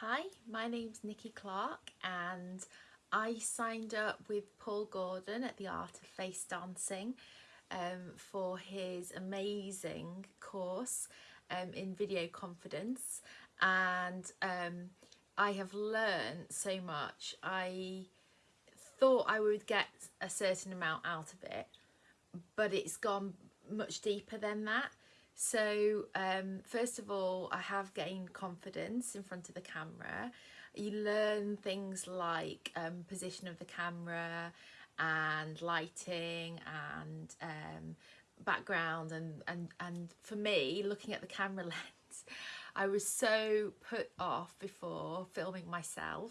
Hi, my name's Nikki Clark and I signed up with Paul Gordon at the Art of Face Dancing um, for his amazing course um, in video confidence and um, I have learned so much. I thought I would get a certain amount out of it but it's gone much deeper than that so um, first of all, I have gained confidence in front of the camera. You learn things like um, position of the camera and lighting and um, background and, and, and for me, looking at the camera lens, I was so put off before filming myself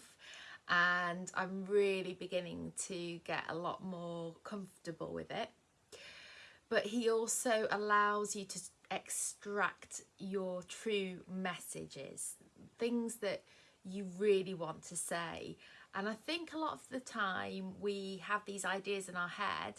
and I'm really beginning to get a lot more comfortable with it but he also allows you to extract your true messages, things that you really want to say. And I think a lot of the time we have these ideas in our head,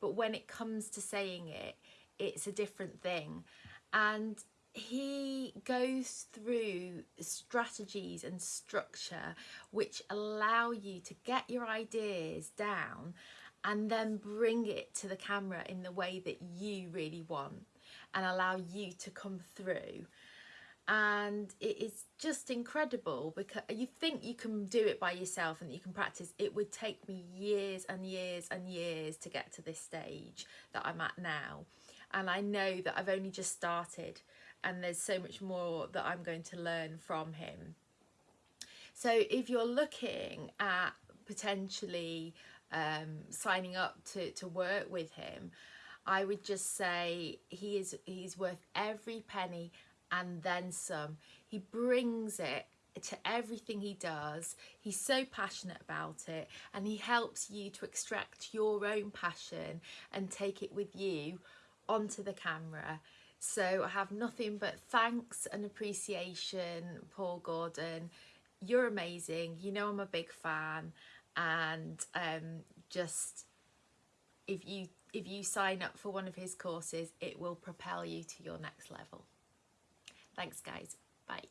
but when it comes to saying it, it's a different thing. And he goes through strategies and structure which allow you to get your ideas down and then bring it to the camera in the way that you really want and allow you to come through. And it is just incredible because you think you can do it by yourself and you can practice. It would take me years and years and years to get to this stage that I'm at now. And I know that I've only just started and there's so much more that I'm going to learn from him. So if you're looking at potentially um, signing up to, to work with him I would just say he is he's worth every penny and then some. He brings it to everything he does. He's so passionate about it and he helps you to extract your own passion and take it with you onto the camera. So I have nothing but thanks and appreciation, Paul Gordon. You're amazing. You know I'm a big fan and um, just if you if you sign up for one of his courses, it will propel you to your next level. Thanks guys. Bye.